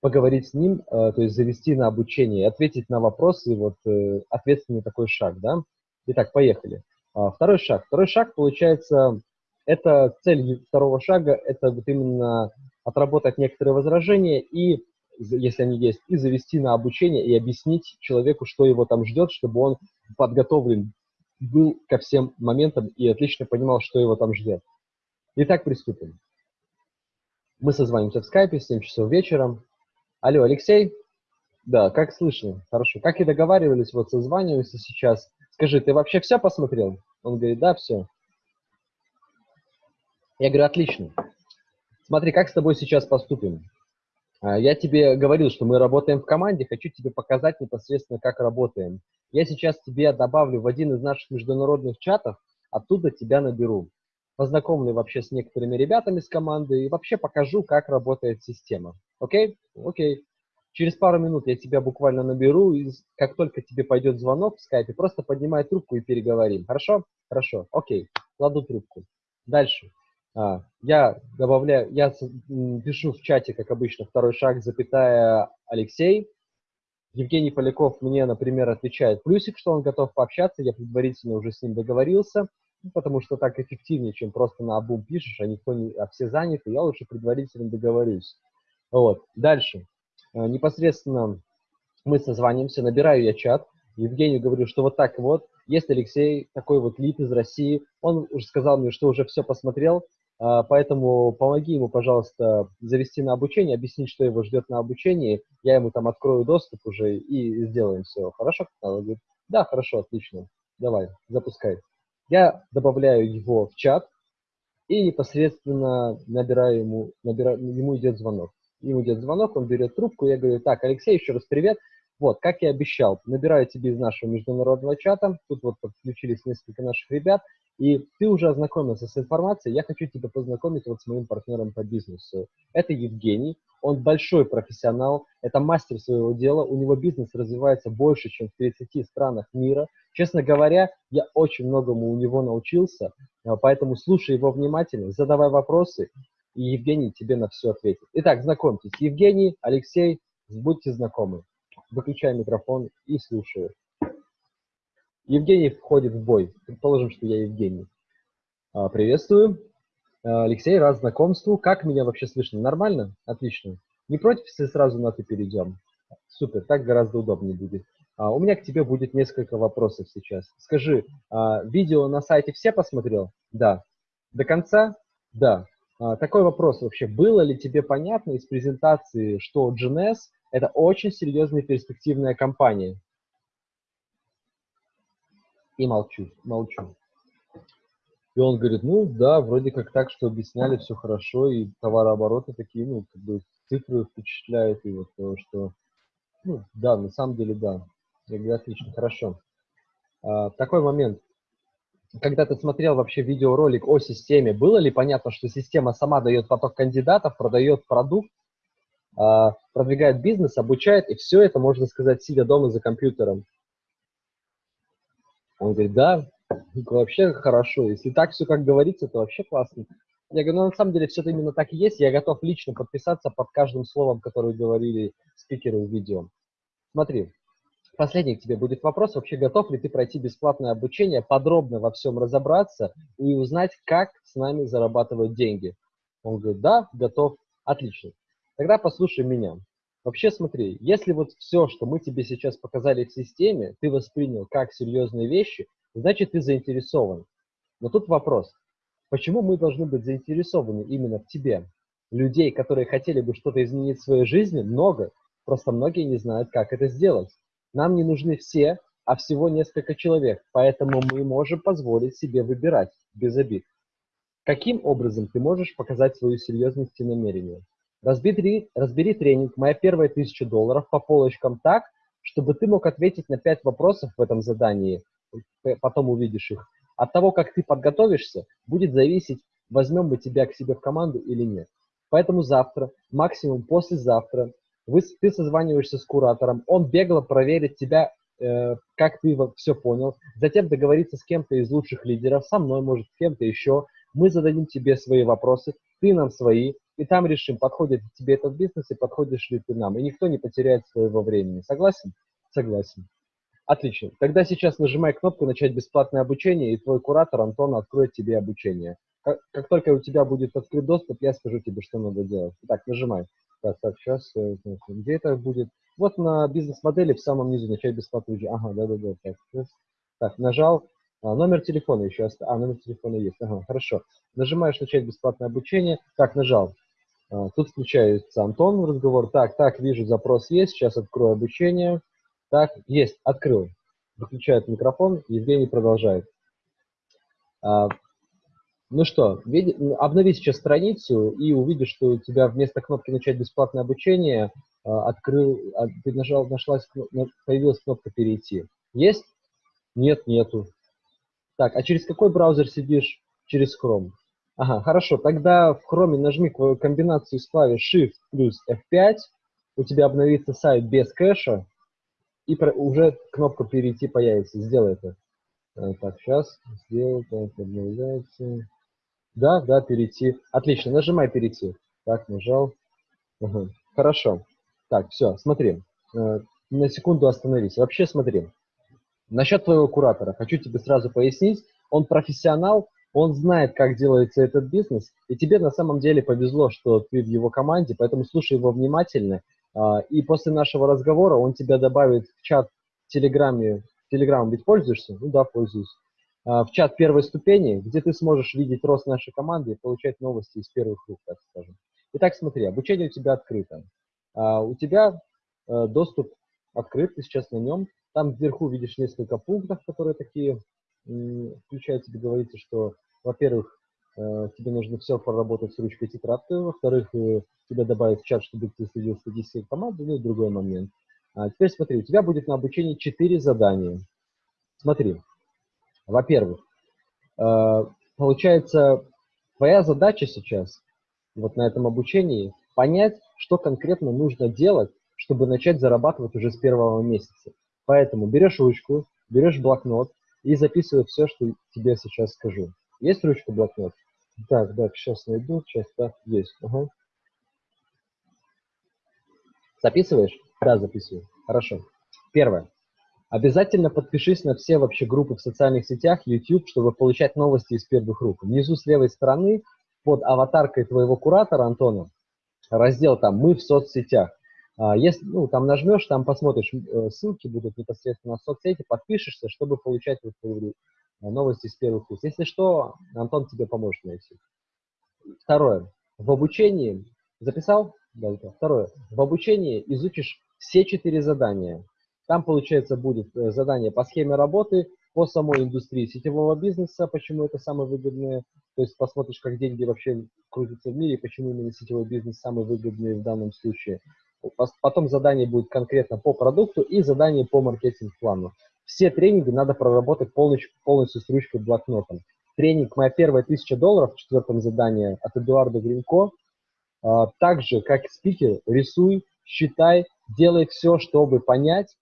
поговорить с ним, э, то есть завести на обучение, ответить на вопросы, вот э, ответственный такой шаг, да. Итак, поехали. А, второй шаг. Второй шаг, получается, это цель второго шага, это вот именно отработать некоторые возражения и, если они есть, и завести на обучение и объяснить человеку, что его там ждет, чтобы он подготовлен был ко всем моментам и отлично понимал, что его там ждет. Итак, приступим. Мы созвонимся в скайпе в 7 часов вечера. Алло, Алексей? Да, как слышно? Хорошо. Как и договаривались, вот созваниваемся сейчас. Скажи, ты вообще все посмотрел? Он говорит, да, все. Я говорю, отлично. Смотри, как с тобой сейчас поступим? А, я тебе говорил, что мы работаем в команде, хочу тебе показать непосредственно, как работаем. Я сейчас тебе добавлю в один из наших международных чатов, оттуда тебя наберу. Познакомлю вообще с некоторыми ребятами с команды и вообще покажу, как работает система. Окей? Окей. Через пару минут я тебя буквально наберу, и как только тебе пойдет звонок в скайпе, просто поднимай трубку и переговорим. Хорошо? Хорошо. Окей. Кладу трубку. Дальше. А, я добавляю, я пишу в чате, как обычно, второй шаг, запятая Алексей. Евгений Поляков мне, например, отвечает плюсик, что он готов пообщаться, я предварительно уже с ним договорился, ну, потому что так эффективнее, чем просто на обум пишешь, а никто не, а все заняты, я лучше предварительно договорюсь. Вот. Дальше. Э, непосредственно мы созванимся, набираю я чат, Евгению говорю, что вот так вот, есть Алексей, такой вот лид из России, он уже сказал мне, что уже все посмотрел, э, поэтому помоги ему, пожалуйста, завести на обучение, объяснить, что его ждет на обучении, я ему там открою доступ уже и сделаем все. Хорошо? Он говорит, да, хорошо, отлично, давай, запускай. Я добавляю его в чат и непосредственно набираю ему, набираю, ему идет звонок ему идет звонок, он берет трубку, я говорю, так, Алексей, еще раз привет. Вот, как я обещал, набираю тебе из нашего международного чата, тут вот подключились несколько наших ребят, и ты уже ознакомился с информацией, я хочу тебя познакомить вот с моим партнером по бизнесу. Это Евгений, Он большой профессионал, это мастер своего дела, у него бизнес развивается больше, чем в 30 странах мира. Честно говоря, я очень многому у него научился, поэтому слушай его внимательно, задавай вопросы, и Евгений тебе на все ответит. Итак, знакомьтесь, Евгений, Алексей, будьте знакомы. Выключай микрофон и слушаю. Евгений входит в бой. Предположим, что я Евгений. А, приветствую. А, Алексей, рад знакомству. Как меня вообще слышно? Нормально? Отлично. Не против, если сразу на «ты» перейдем? Супер, так гораздо удобнее будет. А, у меня к тебе будет несколько вопросов сейчас. Скажи, видео на сайте все посмотрел? Да. До конца? Да. Такой вопрос вообще. Было ли тебе понятно из презентации, что GNS – это очень серьезная перспективная компания? и молчу, молчу. И он говорит, ну да, вроде как так, что объясняли все хорошо, и товарообороты такие, ну, как бы цифры впечатляют, и вот то, что, ну, да, на самом деле, да. Я говорю, отлично, хорошо. А, такой момент. Когда ты смотрел вообще видеоролик о системе, было ли понятно, что система сама дает поток кандидатов, продает продукт, а, продвигает бизнес, обучает, и все это, можно сказать, сидя дома за компьютером? Он говорит, да, вообще хорошо. Если так все как говорится, то вообще классно. Я говорю, ну на самом деле все это именно так и есть. Я готов лично подписаться под каждым словом, которое говорили спикеры в видео. Смотри, последний к тебе будет вопрос. Вообще готов ли ты пройти бесплатное обучение, подробно во всем разобраться и узнать, как с нами зарабатывать деньги? Он говорит, да, готов. Отлично. Тогда послушай меня. Вообще смотри, если вот все, что мы тебе сейчас показали в системе, ты воспринял как серьезные вещи, значит ты заинтересован. Но тут вопрос, почему мы должны быть заинтересованы именно в тебе? Людей, которые хотели бы что-то изменить в своей жизни, много, просто многие не знают, как это сделать. Нам не нужны все, а всего несколько человек, поэтому мы можем позволить себе выбирать без обид. Каким образом ты можешь показать свою серьезность и намерение? Разбери, разбери тренинг «Моя первая тысяча долларов» по полочкам так, чтобы ты мог ответить на пять вопросов в этом задании, потом увидишь их. От того, как ты подготовишься, будет зависеть, возьмем мы тебя к себе в команду или нет. Поэтому завтра, максимум послезавтра, вы, ты созваниваешься с куратором, он бегло проверит тебя, э, как ты все понял, затем договорится с кем-то из лучших лидеров, со мной, может, с кем-то еще. Мы зададим тебе свои вопросы, ты нам свои, и там решим, подходит тебе этот бизнес и подходишь ли ты нам. И никто не потеряет своего времени. Согласен? Согласен. Отлично. Тогда сейчас нажимай кнопку «Начать бесплатное обучение», и твой куратор Антон откроет тебе обучение. Как, как только у тебя будет открыт доступ, я скажу тебе, что надо делать. Так, нажимай. Так, так, сейчас, э, где это будет? Вот на бизнес-модели в самом низу «Начать бесплатное обучение». Ага, да-да-да. Так, так, нажал. А, номер телефона еще остался. А, номер телефона есть. Ага, хорошо. Нажимаешь «Начать бесплатное обучение». Так, нажал. А, тут включается Антон в разговор. Так, так, вижу, запрос есть. Сейчас открою обучение. Так, есть, открыл. Выключает микрофон. Евгений продолжает. А, ну что, обнови сейчас страницу и увидишь, что у тебя вместо кнопки «Начать бесплатное обучение» а, открыл, ты нажал, нашлась, появилась кнопка «Перейти». Есть? Нет, нету. Так, а через какой браузер сидишь? Через Chrome. Ага, хорошо. Тогда в Chrome нажми комбинацию с клавиш Shift плюс F5. У тебя обновится сайт без кэша. И про, уже кнопка «Перейти» появится. Сделай это. Э, так, сейчас. Сделал. Так, обновляется. Да, да, перейти. Отлично. Нажимай «Перейти». Так, нажал. Ага. Хорошо. Так, все, смотри. Э, на секунду остановись. Вообще смотри. Насчет твоего куратора. Хочу тебе сразу пояснить. Он профессионал, он знает, как делается этот бизнес, и тебе на самом деле повезло, что ты в его команде, поэтому слушай его внимательно, а, и после нашего разговора он тебя добавит в чат в Телеграме. Телеграм ведь пользуешься? Ну да, пользуюсь. А, в чат первой ступени, где ты сможешь видеть рост нашей команды и получать новости из первых рук, так скажем. Итак, смотри, обучение у тебя открыто. А, у тебя э, доступ открыт, ты сейчас на нем. Там вверху видишь несколько пунктов, которые такие включает тебе говорится, что, во-первых, э, тебе нужно все проработать с ручкой тетрадкой, во-вторых, э, тебя добавить в чат, чтобы ты следил статистикой команды, ну и другой момент. А теперь смотри, у тебя будет на обучении 4 задания. Смотри, во-первых, э, получается, твоя задача сейчас, вот на этом обучении, понять, что конкретно нужно делать, чтобы начать зарабатывать уже с первого месяца. Поэтому берешь ручку, берешь блокнот и записывай все, что тебе сейчас скажу. Есть ручка, блокнот? Так, так, сейчас найду, сейчас, так, есть. Ага. Записываешь? Да, записываю. Хорошо. Первое. Обязательно подпишись на все вообще группы в социальных сетях, YouTube, чтобы получать новости из первых рук. Внизу с левой стороны под аватаркой твоего куратора Антона раздел там «Мы в соцсетях». А, если, ну, там нажмешь, там посмотришь, э, ссылки будут непосредственно на соцсети, подпишешься, чтобы получать, вот, говорю, новости из первых уст. Если что, Антон тебе поможет найти. Второе. В обучении, записал? Да. Второе. В обучении изучишь все четыре задания. Там, получается, будет э, задание по схеме работы, по самой индустрии сетевого бизнеса, почему это самое выгодное. То есть посмотришь, как деньги вообще крутятся в мире, почему именно сетевой бизнес самый выгодный в данном случае. Потом задание будет конкретно по продукту и задание по маркетинг-плану. Все тренинги надо проработать полностью, полностью с ручкой блокнотом. Тренинг «Моя первая тысяча долларов» в четвертом задании от Эдуарда Гринко. А, также, как спикер, рисуй, считай, делай все, чтобы понять,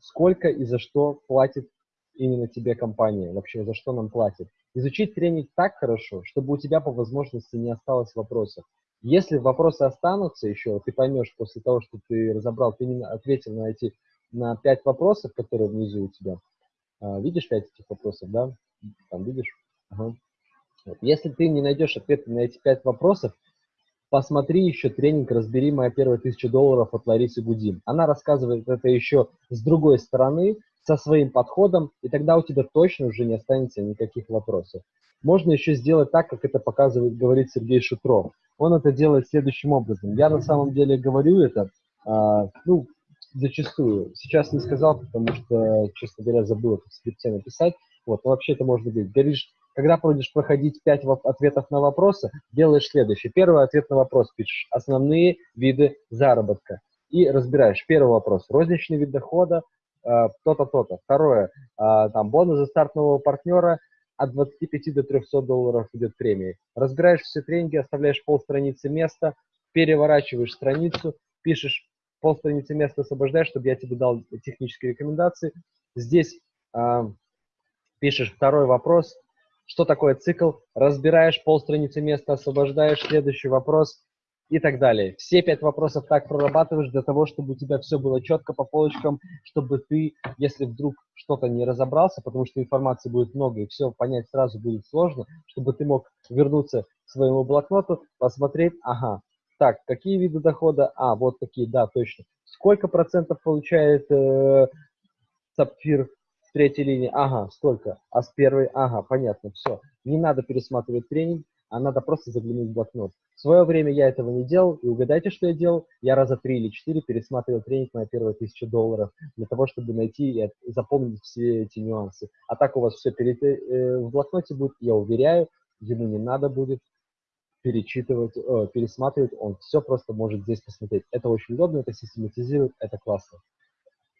сколько и за что платит именно тебе компания, вообще за что нам платит. Изучить тренинг так хорошо, чтобы у тебя по возможности не осталось вопросов. Если вопросы останутся еще, ты поймешь после того, что ты разобрал, ты не ответил на эти на пять вопросов, которые внизу у тебя. А, видишь пять этих вопросов, да? Там видишь? Ага. Если ты не найдешь ответы на эти пять вопросов, посмотри еще тренинг «Разбери моя первая тысяча долларов» от Ларисы Гудим. Она рассказывает это еще с другой стороны, со своим подходом, и тогда у тебя точно уже не останется никаких вопросов. Можно еще сделать так, как это показывает, говорит Сергей Шутров. Он это делает следующим образом. Я на самом деле говорю это, а, ну, зачастую. Сейчас не сказал, потому что, честно говоря, забыл это в скрипте написать. Вот, вообще это можно говорить. Говоришь, когда будешь проходить 5 ответов на вопросы, делаешь следующее. Первый ответ на вопрос пишешь. Основные виды заработка. И разбираешь. Первый вопрос. Розничный вид дохода, э, то-то, то-то. Второе. Э, там бонус за старт нового партнера от 25 до 300 долларов идет премии. Разбираешь все тренинги, оставляешь полстраницы места, переворачиваешь страницу, пишешь полстраницы места освобождаешь, чтобы я тебе дал технические рекомендации. Здесь э, пишешь второй вопрос, что такое цикл, разбираешь полстраницы места, освобождаешь, следующий вопрос и так далее. Все пять вопросов так прорабатываешь для того, чтобы у тебя все было четко по полочкам, чтобы ты, если вдруг что-то не разобрался, потому что информации будет много и все понять сразу будет сложно, чтобы ты мог вернуться к своему блокноту, посмотреть, ага, так, какие виды дохода? А, вот такие, да, точно. Сколько процентов получает э, сапфир третьей линии, ага, столько, а с первой, ага, понятно, все. Не надо пересматривать тренинг, а надо просто заглянуть в блокнот. В свое время я этого не делал, и угадайте, что я делал? Я раза три или четыре пересматривал тренинг на первые тысячи долларов для того, чтобы найти и запомнить все эти нюансы. А так у вас все перед, э, в блокноте будет, я уверяю, ему не надо будет перечитывать, э, пересматривать, он все просто может здесь посмотреть. Это очень удобно, это систематизирует, это классно.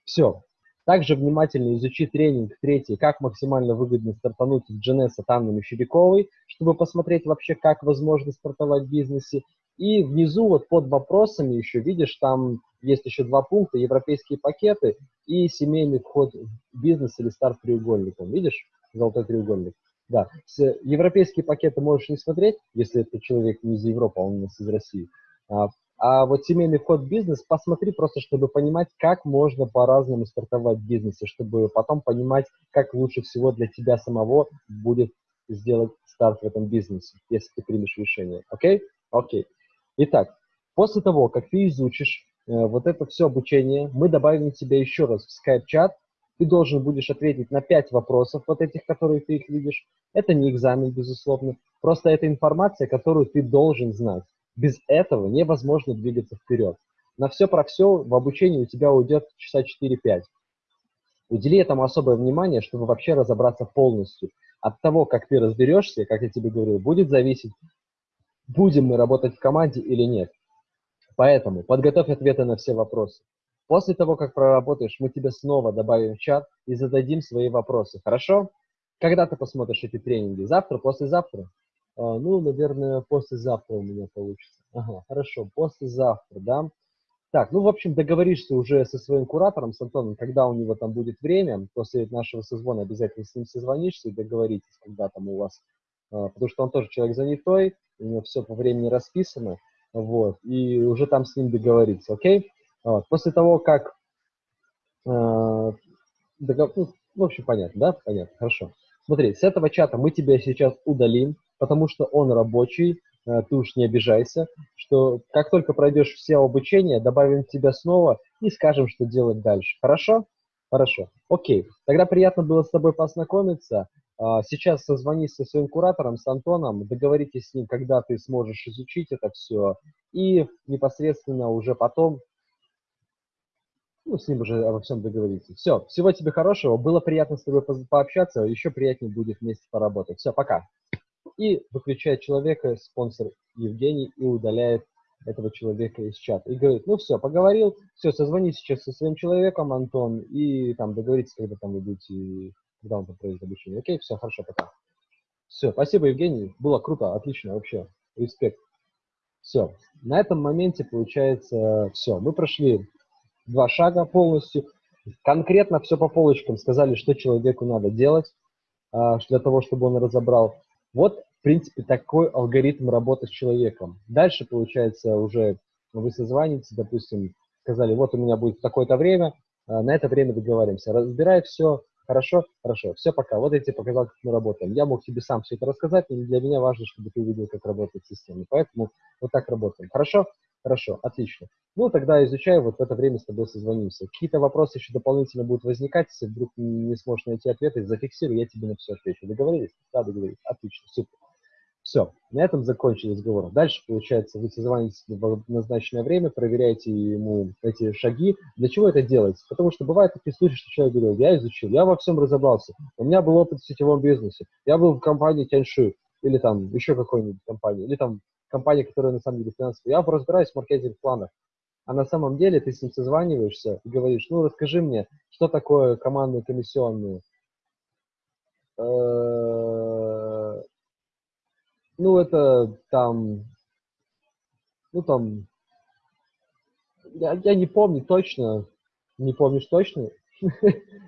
Все, также внимательно изучи тренинг третий, как максимально выгодно стартануть в GNS от Анны Мещеряковой, чтобы посмотреть вообще, как возможно стартовать в бизнесе. И внизу вот под вопросами еще видишь, там есть еще два пункта, европейские пакеты и семейный вход в бизнес или старт треугольником. Видишь, золотой треугольник? Да, с, европейские пакеты можешь не смотреть, если это человек не из Европы, а он у нас из России. А, вот семейный вход в бизнес посмотри просто, чтобы понимать, как можно по-разному стартовать в бизнесе, чтобы потом понимать, как лучше всего для тебя самого будет сделать старт в этом бизнесе, если ты примешь решение. Окей? Окей. Итак, после того, как ты изучишь э, вот это все обучение, мы добавим тебя еще раз в Skype-чат, ты должен будешь ответить на 5 вопросов, вот этих, которые ты их видишь. Это не экзамен, безусловно. Просто это информация, которую ты должен знать. Без этого невозможно двигаться вперед. На все про все в обучении у тебя уйдет часа 4-5. Удели этому особое внимание, чтобы вообще разобраться полностью. От того, как ты разберешься, как я тебе говорил, будет зависеть, будем мы работать в команде или нет. Поэтому подготовь ответы на все вопросы. После того, как проработаешь, мы тебе снова добавим в чат и зададим свои вопросы. Хорошо? Когда ты посмотришь эти тренинги? Завтра, послезавтра? А, ну, наверное, послезавтра у меня получится. Ага, хорошо, послезавтра, да. Так, ну, в общем, договоришься уже со своим куратором, с Антоном, когда у него там будет время, после нашего созвона обязательно с ним созвонишься и договоритесь, когда там у вас, а, потому что он тоже человек занятой, у него все по времени расписано, вот, и уже там с ним договориться, окей? Вот. После того, как, э, догов... ну, в общем, понятно, да? Понятно, хорошо. Смотри, с этого чата мы тебя сейчас удалим, потому что он рабочий, э, ты уж не обижайся, что как только пройдешь все обучение, добавим тебя снова и скажем, что делать дальше. Хорошо? Хорошо. Окей. Тогда приятно было с тобой познакомиться. А, сейчас созвонись со своим куратором, с Антоном, договоритесь с ним, когда ты сможешь изучить это все, и непосредственно уже потом ну, с ним уже обо всем договориться. Все, всего тебе хорошего, было приятно с тобой пообщаться, еще приятнее будет вместе поработать. Все, пока. И выключает человека, спонсор Евгений, и удаляет этого человека из чата. И говорит, ну все, поговорил, все, созвони сейчас со своим человеком, Антон, и там договоритесь, когда там вы будете, когда он там производит обучение. Окей, все, хорошо, пока. Все, спасибо, Евгений, было круто, отлично, вообще, респект. Все, на этом моменте получается все. Мы прошли два шага полностью, конкретно все по полочкам сказали, что человеку надо делать а, для того, чтобы он разобрал. Вот, в принципе, такой алгоритм работы с человеком. Дальше, получается, уже вы созваниваете, допустим, сказали, вот у меня будет такое-то время, а, на это время договариваемся. Разбирай все, хорошо, хорошо, все, пока. Вот я тебе показал, как мы работаем. Я мог тебе сам все это рассказать, но для меня важно, чтобы ты увидел, как работает система. Поэтому вот так работаем. Хорошо? Хорошо, отлично. Ну, тогда изучаю, вот в это время с тобой созвонимся. Какие-то вопросы еще дополнительно будут возникать, если вдруг не сможешь найти ответы, зафиксирую, я тебе на все отвечу. Договорились? Да, договорились. Отлично, супер. Все, на этом закончили разговор. Дальше, получается, вы созвонитесь в назначенное время, проверяете ему эти шаги. Для чего это делается? Потому что бывают такие случаи, что человек говорит, я изучил, я во всем разобрался, у меня был опыт в сетевом бизнесе, я был в компании Тяньши, или там еще какой-нибудь компании, или там компания, которая на самом деле финансовая. Я разбираюсь в маркетинг-планах. А на самом деле ты с ним созваниваешься и говоришь, ну расскажи мне, что такое командные комиссионные. Э, ну это там, ну там, я, я не помню точно, не помнишь точно, (laughs)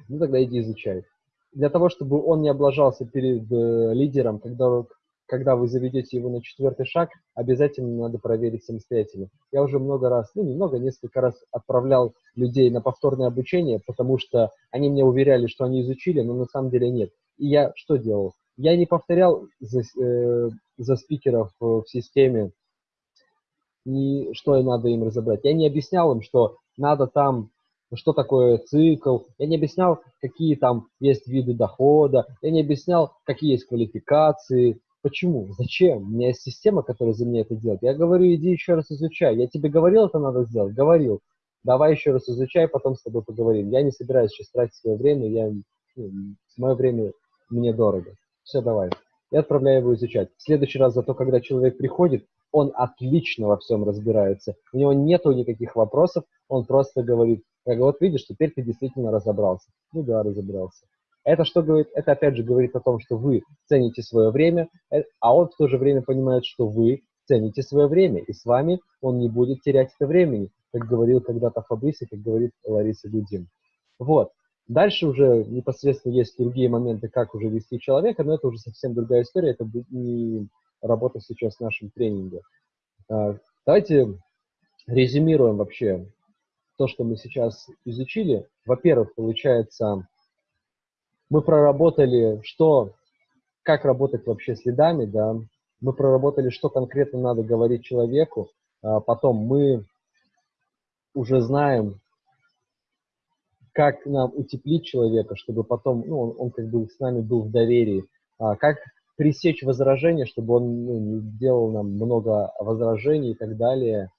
ну тогда иди изучай. Для того, чтобы он не облажался перед э, лидером, когда, когда вы заведете его на четвертый шаг, обязательно надо проверить самостоятельно. Я уже много раз, ну немного, несколько раз отправлял людей на повторное обучение, потому что они мне уверяли, что они изучили, но на самом деле нет. И я что делал? Я не повторял за, э, за спикеров в системе, ни, что надо им разобрать. Я не объяснял им, что надо там что такое цикл, я не объяснял, какие там есть виды дохода, я не объяснял, какие есть квалификации, Почему? Зачем? У меня есть система, которая за меня это делает. Я говорю, иди еще раз изучай. Я тебе говорил, это надо сделать? Говорил. Давай еще раз изучай, потом с тобой поговорим. Я не собираюсь сейчас тратить свое время, я, ну, мое время мне дорого. Все, давай. Я отправляю его изучать. В следующий раз зато, когда человек приходит, он отлично во всем разбирается. У него нету никаких вопросов, он просто говорит, как вот видишь, теперь ты действительно разобрался. Ну да, разобрался. Это что говорит? Это опять же говорит о том, что вы цените свое время, э, а он в то же время понимает, что вы цените свое время, и с вами он не будет терять это времени, как говорил когда-то Фабриси, как говорит Лариса Дудин. Вот. Дальше уже непосредственно есть другие моменты, как уже вести человека, но это уже совсем другая история, это не работа сейчас в нашем тренинге. А, давайте резюмируем вообще то, что мы сейчас изучили. Во-первых, получается, мы проработали, что, как работать вообще с лидами, да, мы проработали, что конкретно надо говорить человеку, а потом мы уже знаем, как нам утеплить человека, чтобы потом, ну, он, он как бы с нами был в доверии, а, как пресечь возражения, чтобы он ну, не делал нам много возражений и так далее,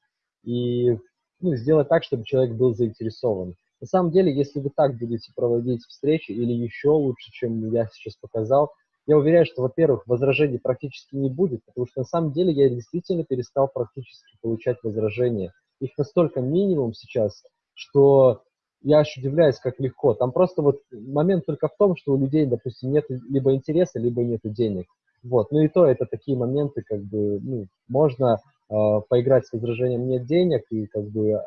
и ну, сделать так, чтобы человек был заинтересован. На самом деле, если вы так будете проводить встречи или еще лучше, чем я сейчас показал, я уверяю, что, во-первых, возражений практически не будет, потому что на самом деле я действительно перестал практически получать возражения. Их настолько минимум сейчас, что я аж удивляюсь, как легко. Там просто вот момент только в том, что у людей, допустим, нет либо интереса, либо нет денег. Вот. Ну и то, это такие моменты, как бы, ну, можно э, поиграть с возражением «нет денег» и как бы э,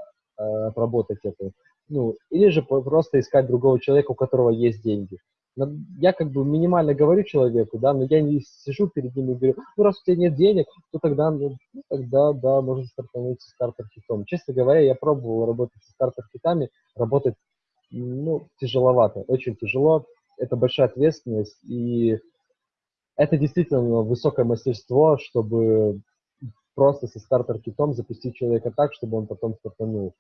отработать это. Ну, или же просто искать другого человека, у которого есть деньги. Я как бы минимально говорю человеку, да, но я не сижу перед ним и говорю, ну, раз у тебя нет денег, то тогда, ну, тогда, да, можно стартануть со стартер-хитом. Честно говоря, я пробовал работать со стартер-хитами, работать, ну, тяжеловато, очень тяжело, это большая ответственность, и это действительно высокое мастерство, чтобы просто со стартер-китом запустить человека так, чтобы он потом стартанул.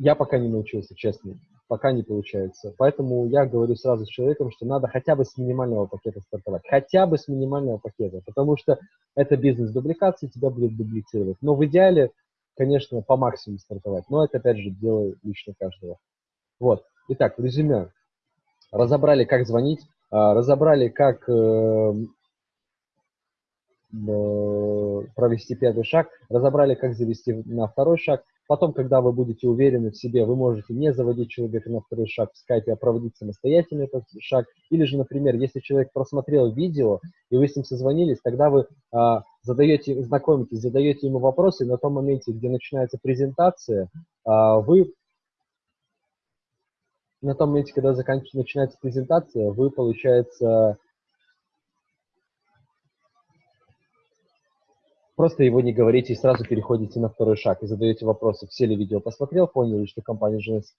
Я пока не научился, честно, пока не получается. Поэтому я говорю сразу с человеком, что надо хотя бы с минимального пакета стартовать. Хотя бы с минимального пакета, потому что это бизнес дубликации, тебя будет дублицировать. Но в идеале, конечно, по максимуму стартовать. Но это, опять же, дело лично каждого. Вот. Итак, резюме. Разобрали, как звонить, а, разобрали, как э, э, провести первый шаг, разобрали, как завести на второй шаг. Потом, когда вы будете уверены в себе, вы можете не заводить человека на второй шаг в скайпе, а проводить самостоятельно этот шаг. Или же, например, если человек просмотрел видео, и вы с ним созвонились, тогда вы а, задаете, знакомитесь, задаете ему вопросы, и на том моменте, где начинается презентация, а, вы на том моменте, когда заканчивается, начинается презентация, вы, получается, просто его не говорите и сразу переходите на второй шаг и задаете вопросы. Все ли видео посмотрел, поняли, что компания ЖНС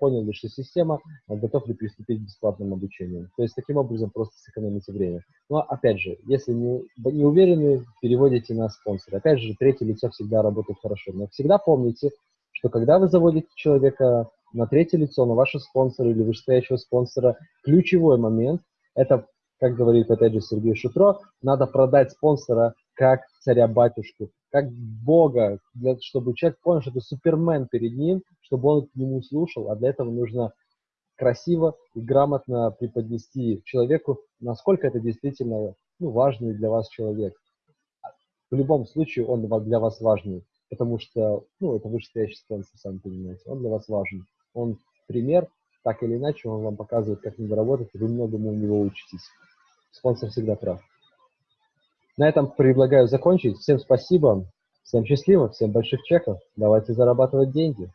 поняли, что система а готов ли приступить к бесплатному обучению. То есть таким образом просто сэкономите время. Но опять же, если не, не уверены, переводите на спонсора. Опять же, третье лицо всегда работает хорошо. Но всегда помните, что когда вы заводите человека на третье лицо, на вашего спонсора или вышестоящего спонсора, ключевой момент – это, как говорит опять же Сергей Шутро, надо продать спонсора как царя-батюшку, как Бога, для, чтобы человек понял, что это супермен перед ним, чтобы он к нему слушал, а для этого нужно красиво и грамотно преподнести человеку, насколько это действительно ну, важный для вас человек. В любом случае он для вас важный, потому что, ну, это вышестоящий спонсор, сами понимаете, он для вас важен он пример, так или иначе, он вам показывает, как надо работать, и вы многому у него учитесь. Спонсор всегда прав. На этом предлагаю закончить. Всем спасибо, всем счастливо, всем больших чеков. Давайте зарабатывать деньги.